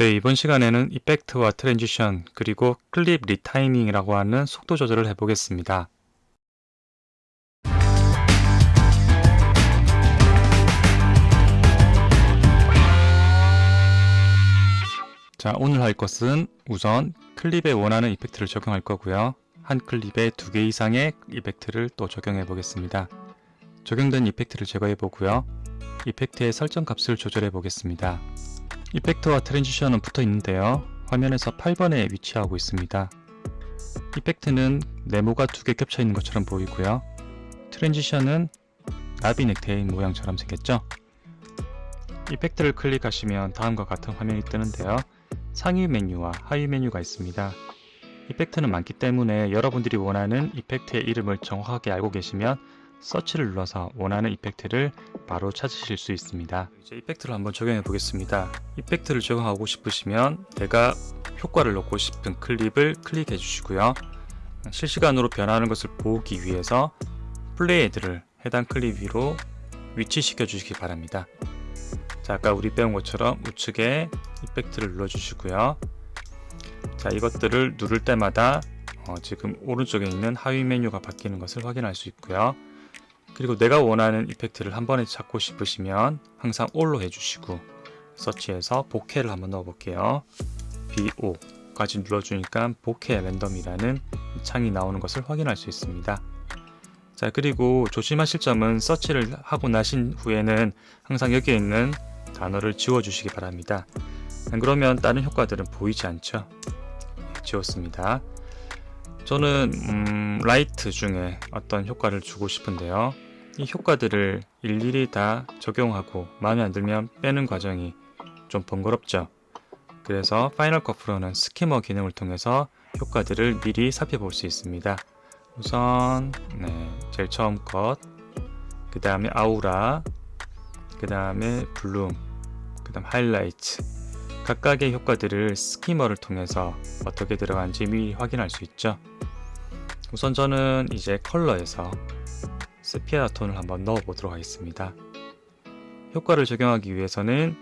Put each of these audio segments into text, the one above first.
네, 이번 시간에는 effect와 transition 그리고 클립 retiming이라고 하는 속도 조절을 해보겠습니다. 자, 오늘 할 것은 우선 클립에 원하는 effect를 적용할 거고요. 한 클립에 두 개 이상의 effect를 또 적용해 보겠습니다. 적용된 effect를 제거해 보고요. 이펙트의 설정 값을 조절해 보겠습니다. 이펙트와 트랜지션은 붙어 있는데요. 화면에서 8번에 위치하고 있습니다. 이펙트는 네모가 두 개 겹쳐 있는 것처럼 보이고요. 트랜지션은 나비 넥테이 모양처럼 생겼죠. 이펙트를 클릭하시면 다음과 같은 화면이 뜨는데요. 상위 메뉴와 하위 메뉴가 있습니다. 이펙트는 많기 때문에 여러분들이 원하는 이펙트의 이름을 정확하게 알고 계시면 서치를 눌러서 원하는 이펙트를 바로 찾으실 수 있습니다. 이제 이펙트를 한번 적용해 보겠습니다. 이펙트를 적용하고 싶으시면 내가 효과를 넣고 싶은 클립을 클릭해 주시고요. 실시간으로 변하는 것을 보기 위해서 플레이 헤드를 해당 클립 위로 위치시켜 주시기 바랍니다. 자, 아까 우리 배운 것처럼 우측에 이펙트를 눌러 주시고요. 자, 이것들을 누를 때마다 어, 지금 오른쪽에 있는 하위 메뉴가 바뀌는 것을 확인할 수 있고요. 그리고 내가 원하는 이펙트를 한 번에 찾고 싶으시면 항상 올로 해주시고 서치해서 복해를 한번 넣어볼게요. BO까지 눌러주니까 복해 랜덤이라는 창이 나오는 것을 확인할 수 있습니다. 자 그리고 조심하실 점은 서치를 하고 나신 후에는 항상 여기에 있는 단어를 지워주시기 바랍니다. 안 그러면 다른 효과들은 보이지 않죠. 지웠습니다. 저는 음, 라이트 중에 어떤 효과를 주고 싶은데요. 이 효과들을 일일이 다 적용하고 마음에 안 들면 빼는 과정이 좀 번거롭죠. 그래서 파이널 컷 프로는 skimmer 기능을 통해서 효과들을 미리 살펴볼 수 있습니다. 우선 네, 제일 처음 것, 그 다음에 아우라, 그 다음에 블룸, 그 다음 하이라이트 각각의 효과들을 스키머를 통해서 어떻게 들어간지 미리 확인할 수 있죠. 우선 저는 이제 컬러에서 세피아 톤을 한번 넣어 보도록 하겠습니다. 효과를 적용하기 위해서는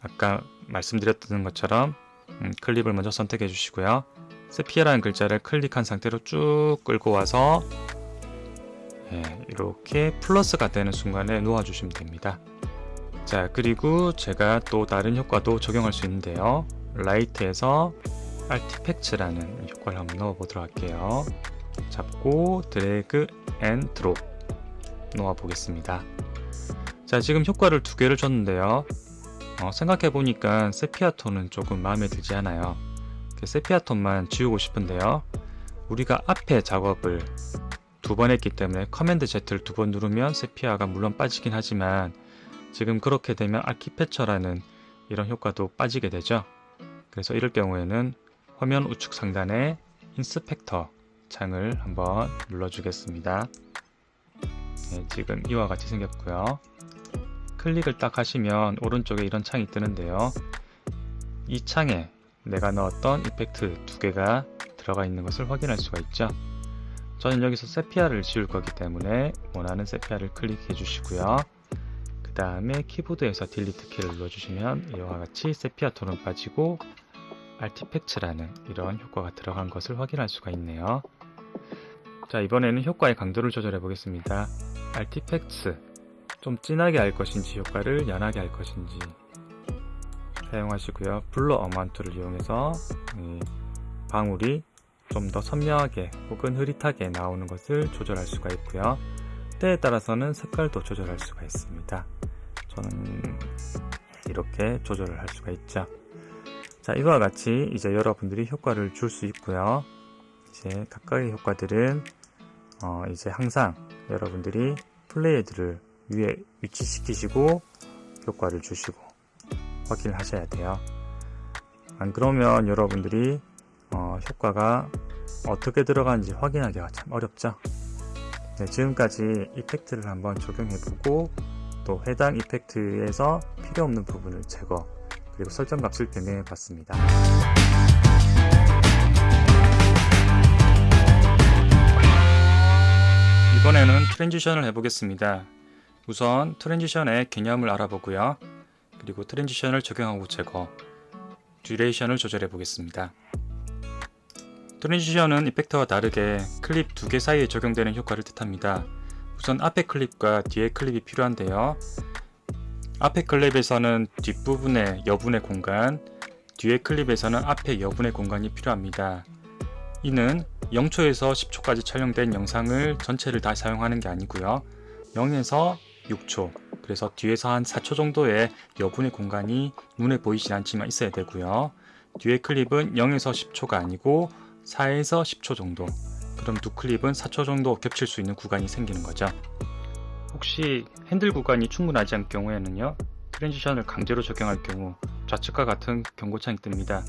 아까 말씀드렸던 것처럼 음, 클립을 먼저 선택해 주시고요. 세피아라는 글자를 클릭한 상태로 쭉 끌고 와서 예, 이렇게 플러스가 되는 순간에 놓아 주시면 됩니다. 자 그리고 제가 또 다른 효과도 적용할 수 있는데요 라이트에서 artifacts라는 효과를 한번 넣어 보도록 할게요 잡고 drag and drop 놓아 보겠습니다 자 지금 효과를 두 개를 줬는데요 어, 생각해 보니까 세피아톤은 조금 마음에 들지 않아요 세피아톤만 지우고 싶은데요 우리가 앞에 작업을 두 번 했기 때문에 command Z를 두 번 누르면 세피아가 물론 빠지긴 하지만 지금 그렇게 되면 아키패처라는 이런 효과도 빠지게 되죠. 그래서 이럴 경우에는 화면 우측 상단에 inspector 창을 한번 눌러주겠습니다. 네, 지금 이와 같이 생겼고요. 클릭을 딱 하시면 오른쪽에 이런 창이 뜨는데요. 이 창에 내가 넣었던 이펙트 두 개가 들어가 있는 것을 확인할 수가 있죠. 저는 여기서 세피아를 지울 거기 때문에 원하는 세피아를 클릭해 주시고요. 그 다음에 키보드에서 딜리트 키를 눌러주시면 이와 같이 세피아 톤은 빠지고 알티팩츠라는 이런 효과가 들어간 것을 확인할 수가 있네요. 자 이번에는 효과의 강도를 조절해 보겠습니다. 알티팩츠 좀 진하게 할 것인지 효과를 연하게 할 것인지 사용하시고요. 블러 어마운트를 이용해서 방울이 좀 더 선명하게 혹은 흐릿하게 나오는 것을 조절할 수가 있고요. 때에 따라서는 색깔도 조절할 수가 있습니다. 저는 이렇게 조절을 할 수가 있죠. 자, 이와 같이 이제 여러분들이 효과를 줄 수 있고요. 이제 각각의 효과들은 어, 이제 항상 여러분들이 플레이들을 위에 위치시키시고 효과를 주시고 확인을 하셔야 돼요. 안 그러면 여러분들이 어, 효과가 어떻게 들어가는지 확인하기가 참 어렵죠. 네, 지금까지 이펙트를 한번 적용해보고 또 해당 이펙트에서 필요 없는 부분을 제거 그리고 설정 값을 변경해 봤습니다. 이번에는 transition을 해보겠습니다. 우선 transition의 개념을 알아보고요. 그리고 transition을 적용하고 제거 duration을 조절해 보겠습니다. transition은 effect와 다르게 클립 두 개 사이에 적용되는 효과를 뜻합니다. 우선 앞에 클립과 뒤에 클립이 필요한데요. 앞에 클립에서는 뒷부분에 여분의 공간, 뒤에 클립에서는 앞에 여분의 공간이 필요합니다. 이는 0초에서 10초까지 촬영된 영상을 전체를 다 사용하는 게 아니고요. 0에서 6초, 그래서 뒤에서 한 4초 정도의 여분의 공간이 눈에 보이진 않지만 있어야 되고요. 뒤에 클립은 0에서 10초가 아니고 4에서 10초 정도 그럼 두 클립은 4초 정도 겹칠 수 있는 구간이 생기는 거죠. 혹시 핸들 구간이 충분하지 않을 경우에는요. 트랜지션을 강제로 적용할 경우 좌측과 같은 경고창이 뜹니다.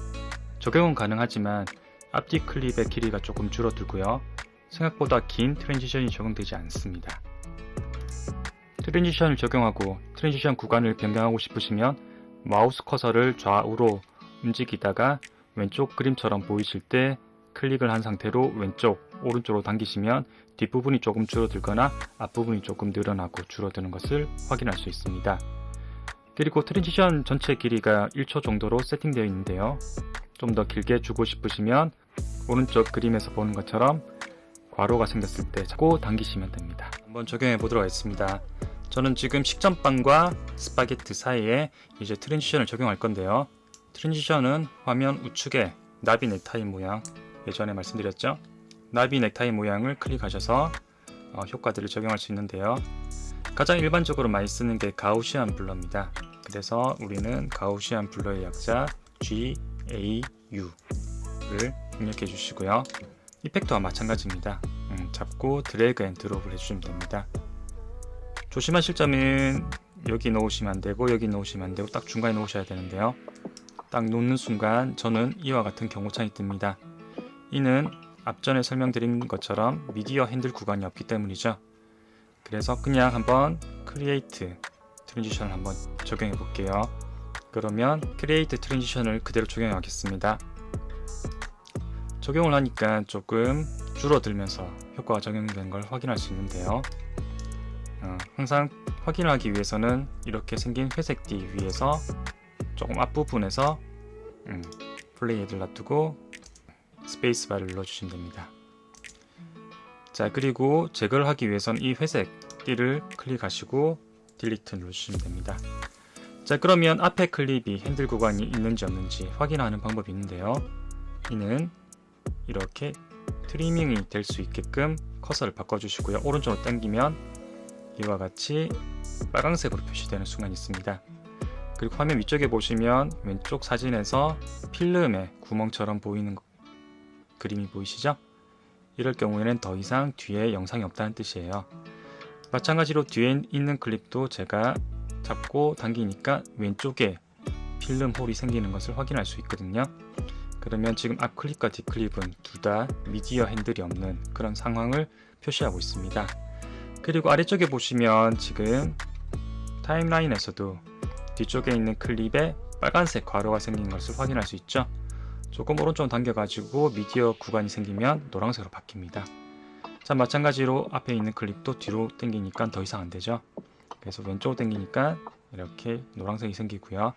적용은 가능하지만 앞뒤 클립의 길이가 조금 줄어들고요. 생각보다 긴 transition이 적용되지 않습니다. transition을 적용하고 transition 구간을 변경하고 싶으시면 마우스 커서를 좌우로 움직이다가 왼쪽 그림처럼 보이실 때 클릭을 한 상태로 왼쪽, 오른쪽으로 당기시면 뒷부분이 조금 줄어들거나 앞부분이 조금 늘어나고 줄어드는 것을 확인할 수 있습니다. 그리고 transition 전체 길이가 1초 정도로 세팅되어 있는데요. 좀 더 길게 주고 싶으시면 오른쪽 그림에서 보는 것처럼 괄호가 생겼을 때 잡고 당기시면 됩니다. 한번 적용해 보도록 하겠습니다. 저는 지금 식전빵과 스파게티 사이에 이제 transition을 적용할 건데요. transition은 화면 우측에 나비 넥타이 모양 예전에 말씀드렸죠. 나비 넥타이 모양을 클릭하셔서 어, 효과들을 적용할 수 있는데요. 가장 일반적으로 많이 쓰는 게 Gaussian blur입니다. 그래서 우리는 Gaussian blur의 약자 GAU 를 입력해 주시고요. effect와 마찬가지입니다. 음, 잡고 drag and drop을 해주시면 됩니다. 조심하실 점은 여기 놓으시면 안되고 여기 놓으시면 안되고 딱 중간에 놓으셔야 되는데요. 딱 놓는 순간 저는 이와 같은 경고창이 뜹니다. 이는 앞전에 설명드린 것처럼 미디어 핸들 구간이 없기 때문이죠. 그래서 그냥 한번 create transition을 한번 적용해 볼게요. 그러면 create transition을 그대로 적용해 하겠습니다. 적용을 하니까 조금 줄어들면서 효과가 적용된 걸 확인할 수 있는데요. 어, 항상 확인하기 위해서는 이렇게 생긴 회색 띠 위에서 조금 앞부분에서 음, 플레이를 놔두고 스페이스바를 눌러주시면 됩니다. 자 그리고 제거를 하기 위해선 이 회색 띠를 클릭하시고 delete 눌러주시면 됩니다. 자 그러면 앞에 클립이 핸들 구간이 있는지 없는지 확인하는 방법이 있는데요. 이는 이렇게 트리밍이 될 수 있게끔 커서를 바꿔주시고요. 오른쪽으로 당기면 이와 같이 빨강색으로 표시되는 순간이 있습니다. 그리고 화면 위쪽에 보시면 왼쪽 사진에서 필름의 구멍처럼 보이는 그림이 보이시죠? 이럴 경우에는 더 이상 뒤에 영상이 없다는 뜻이에요. 마찬가지로 뒤에 있는 클립도 제가 잡고 당기니까 왼쪽에 필름 홀이 생기는 것을 확인할 수 있거든요. 그러면 지금 앞 클립과 뒷 클립은 둘 다 미디어 핸들이 없는 그런 상황을 표시하고 있습니다. 그리고 아래쪽에 보시면 지금 타임라인에서도 뒤쪽에 있는 클립에 빨간색 괄호가 생긴 것을 확인할 수 있죠. 조금 오른쪽 당겨가지고 미디어 구간이 생기면 노란색으로 바뀝니다. 자 마찬가지로 앞에 있는 클립도 뒤로 당기니까 더 이상 안되죠. 그래서 왼쪽으로 당기니까 이렇게 노란색이 생기고요.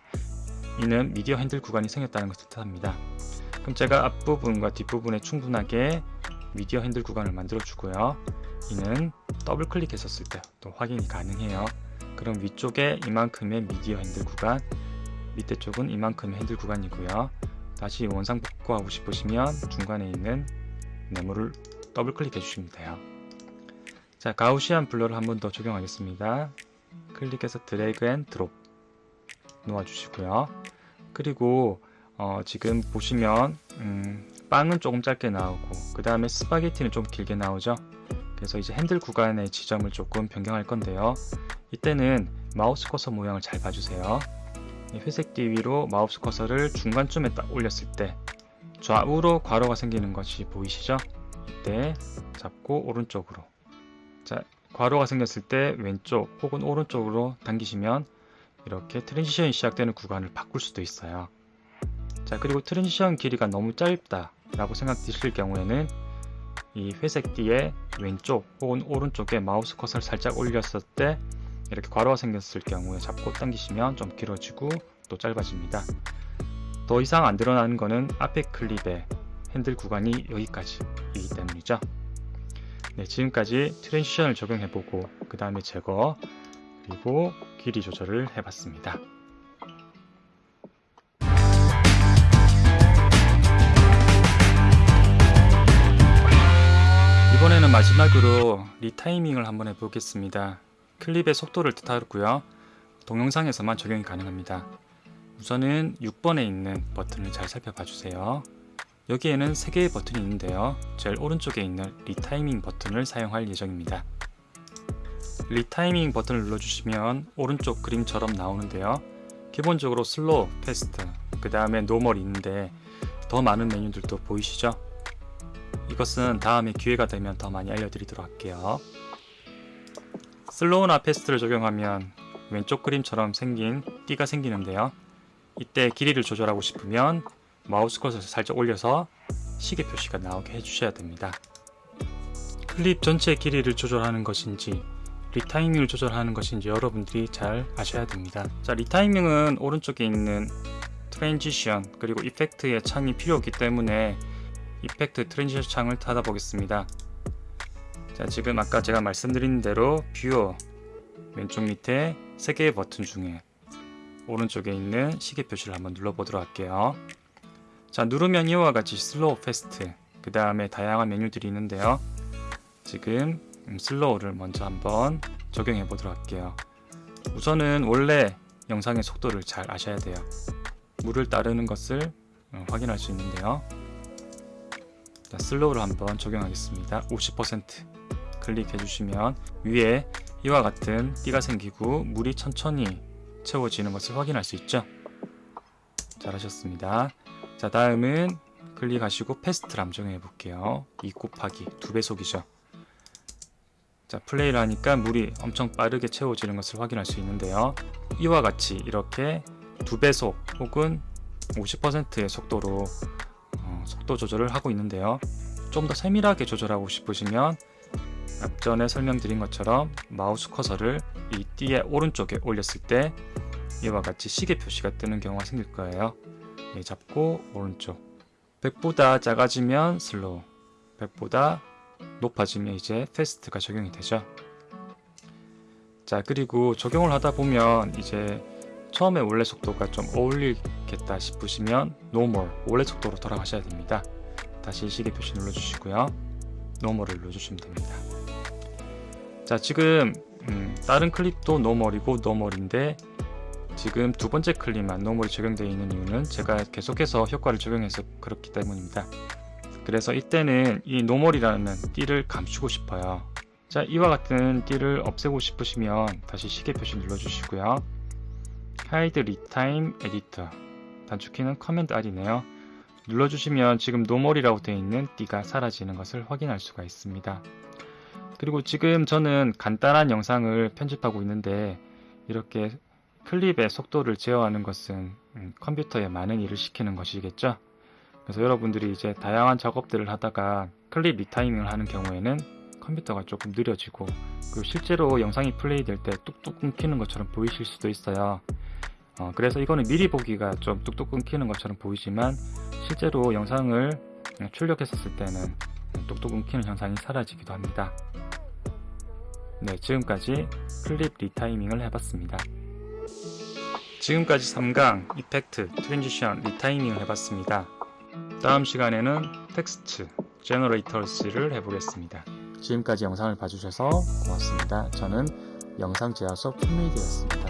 이는 미디어 핸들 구간이 생겼다는 것을 뜻합니다. 그럼 제가 앞부분과 뒷부분에 충분하게 미디어 핸들 구간을 만들어 주고요. 이는 더블 클릭했었을 때 또 확인이 가능해요. 그럼 위쪽에 이만큼의 미디어 핸들 구간 밑에 쪽은 이만큼의 핸들 구간이고요. 다시 원상 복구하고 싶으시면 중간에 있는 네모를 더블 클릭해 주시면 돼요. 자 Gaussian Blur를 한 번 더 적용하겠습니다. 클릭해서 drag and drop 놓아 주시고요. 그리고 어, 지금 보시면 음, 빵은 조금 짧게 나오고 그 다음에 스파게티는 좀 길게 나오죠. 그래서 이제 핸들 구간의 지점을 조금 변경할 건데요. 이때는 마우스 커서 모양을 잘 봐주세요. 회색 띠 위로 마우스 커서를 중간쯤에 딱 올렸을 때 좌우로 괄호가 생기는 것이 보이시죠? 이때 잡고 오른쪽으로 자 괄호가 생겼을 때 왼쪽 혹은 오른쪽으로 당기시면 이렇게 transition이 시작되는 구간을 바꿀 수도 있어요. 자 그리고 transition 길이가 너무 짧다 라고 생각되실 경우에는 이 회색 띠의 왼쪽 혹은 오른쪽에 마우스 커서를 살짝 올렸을 때 이렇게 괄호가 생겼을 경우에 잡고 당기시면 좀 길어지고 또 짧아집니다. 더 이상 안 늘어나는 거는 앞에 클립의 핸들 구간이 여기까지이기 때문이죠. 네, 지금까지 transition을 적용해보고 그 다음에 제거 그리고 길이 조절을 해봤습니다. 이번에는 마지막으로 retiming을 한번 해보겠습니다. 클립의 속도를 뜻하고요. 동영상에서만 적용이 가능합니다. 우선은 6번에 있는 버튼을 잘 살펴봐 주세요. 여기에는 3개의 버튼이 있는데요. 제일 오른쪽에 있는 retiming 버튼을 사용할 예정입니다. retiming 버튼을 눌러주시면 오른쪽 그림처럼 나오는데요. 기본적으로 slow, fast, 그 다음에 normal이 있는데 더 많은 메뉴들도 보이시죠? 이것은 다음에 기회가 되면 더 많이 알려드리도록 할게요. slow나 fast를 적용하면 왼쪽 그림처럼 생긴 띠가 생기는데요. 이때 길이를 조절하고 싶으면 마우스 커서를 살짝 올려서 시계 표시가 나오게 해주셔야 됩니다. 클립 전체 길이를 조절하는 것인지 retiming을 조절하는 것인지 여러분들이 잘 아셔야 됩니다. 자, retiming은 오른쪽에 있는 transition 그리고 effect의 창이 필요 없기 때문에 effect transition 창을 닫아 보겠습니다. 자, 지금 아까 제가 말씀드린 대로 viewer 왼쪽 밑에 3개의 버튼 중에 오른쪽에 있는 시계 표시를 한번 눌러보도록 할게요. 자 누르면 이와 같이 slow fast 그 다음에 다양한 메뉴들이 있는데요. 지금 slow를 먼저 한번 적용해 보도록 할게요. 우선은 원래 영상의 속도를 잘 아셔야 돼요. 물을 따르는 것을 어, 확인할 수 있는데요. 자, slow를 한번 적용하겠습니다. 50% 클릭해 주시면 위에 이와 같은 띠가 생기고 물이 천천히 채워지는 것을 확인할 수 있죠. 잘하셨습니다. 자 다음은 클릭하시고 fast를 한번 해 볼게요. 2 곱하기 2배속이죠. 자 플레이를 하니까 물이 엄청 빠르게 채워지는 것을 확인할 수 있는데요. 이와 같이 이렇게 2배속 혹은 50%의 속도로 어, 속도 조절을 하고 있는데요. 좀 더 세밀하게 조절하고 싶으시면 앞전에 설명드린 것처럼 마우스 커서를 이 띠의 오른쪽에 올렸을 때 이와 같이 시계 표시가 뜨는 경우가 생길 거예요. 예, 잡고 오른쪽 100보다 작아지면 slow 100보다 높아지면 이제 fast가 적용이 되죠. 자 그리고 적용을 하다 보면 이제 처음에 원래 속도가 좀 어울리겠다 싶으시면 normal 원래 속도로 돌아가셔야 됩니다. 다시 시계 표시 눌러주시고요. normal을 눌러주시면 됩니다. 자 지금 음, 다른 클립도 normal이고 normal인데 지금 두 번째 클립만 normal이 적용되어 있는 이유는 제가 계속해서 효과를 적용해서 그렇기 때문입니다. 그래서 이때는 이 normal이라는 띠를 감추고 싶어요. 자 이와 같은 띠를 없애고 싶으시면 다시 시계 표시 눌러주시고요. Hide Retime Editor 단축키는 Command R이네요. 눌러주시면 지금 normal이라고 되어 있는 띠가 사라지는 것을 확인할 수가 있습니다. 그리고 지금 저는 간단한 영상을 편집하고 있는데 이렇게 클립의 속도를 제어하는 것은 음, 컴퓨터에 많은 일을 시키는 것이겠죠. 그래서 여러분들이 이제 다양한 작업들을 하다가 클립 리타이밍을 하는 경우에는 컴퓨터가 조금 느려지고 그리고 실제로 영상이 플레이 될 때 뚝뚝 끊기는 것처럼 보이실 수도 있어요. 어, 그래서 이거는 미리 보기가 좀 뚝뚝 끊기는 것처럼 보이지만 실제로 영상을 출력했었을 때는 뚝뚝 끊기는 현상이 사라지기도 합니다. 네, 지금까지 클립 리타이밍을 해봤습니다. 지금까지 3강, effect, transition, retiming을 해봤습니다. 다음 시간에는 텍스트, generators를 해보겠습니다. 지금까지 영상을 봐주셔서 고맙습니다. 저는 영상 제작사 품메이드였습니다.